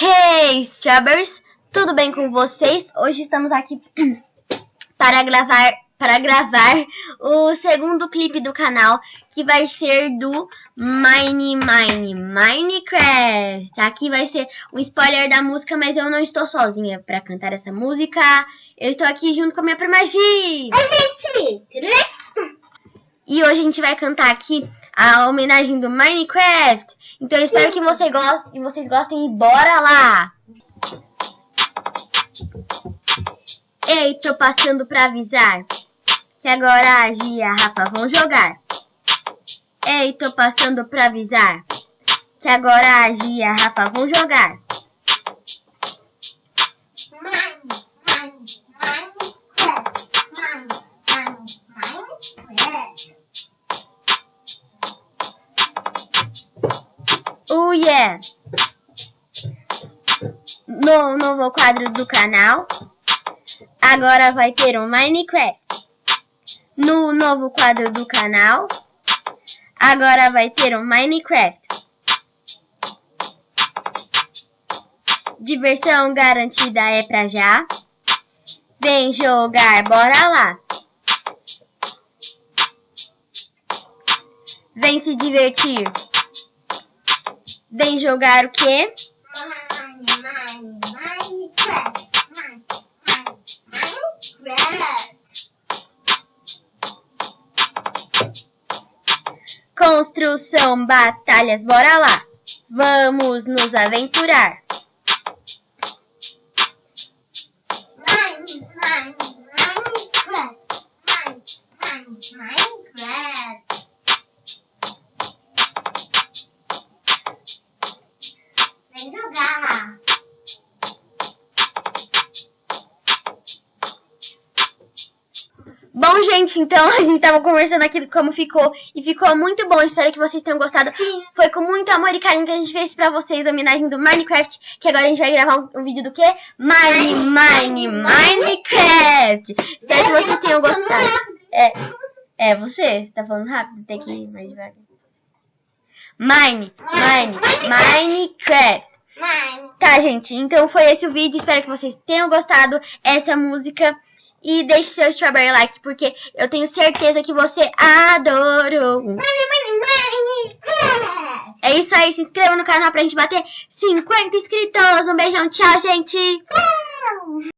Hey, Strawberries! Tudo bem com vocês? Hoje estamos aqui para gravar, para gravar o segundo clipe do canal, que vai ser do Mine Mine Minecraft. Aqui vai ser o spoiler da música, mas eu não estou sozinha para cantar essa música. Eu estou aqui junto com a minha prima Gi. Oi, gente! Tudo bem? E hoje a gente vai cantar aqui a homenagem do Minecraft. Então eu espero que você goste, vocês gostem e bora lá! Ei, tô passando pra avisar que agora a Gia e a Rafa vão jogar. Ei, tô passando pra avisar que agora a Gia e a Rafa vão jogar. Mine, mine, Minecraft. Mine, mine, Minecraft. Oh yeah! No novo quadro do canal, agora vai ter um Minecraft. No novo quadro do canal, agora vai ter um Minecraft. Diversão garantida é pra já. Vem jogar, bora lá. Vem se divertir. Vem jogar o quê? Construção, batalhas, bora lá. Vamos nos aventurar. Bom, gente, então a gente tava conversando aqui como ficou e ficou muito bom. Espero que vocês tenham gostado. Sim. Foi com muito amor e carinho que a gente fez pra vocês a homenagem do Minecraft, que agora a gente vai gravar um, um vídeo do quê? Mine, Mine, Minecraft. Espero que vocês tenham gostado. É, é você, tá falando rápido, tem que ir mais devagar. Mine, Mine, Minecraft. Mine. Tá, gente, então foi esse o vídeo. Espero que vocês tenham gostado essa música. E deixe seu strawberry like, porque eu tenho certeza que você adorou. É isso aí, se inscreva no canal pra gente bater 50 inscritos. Um beijão, tchau, gente!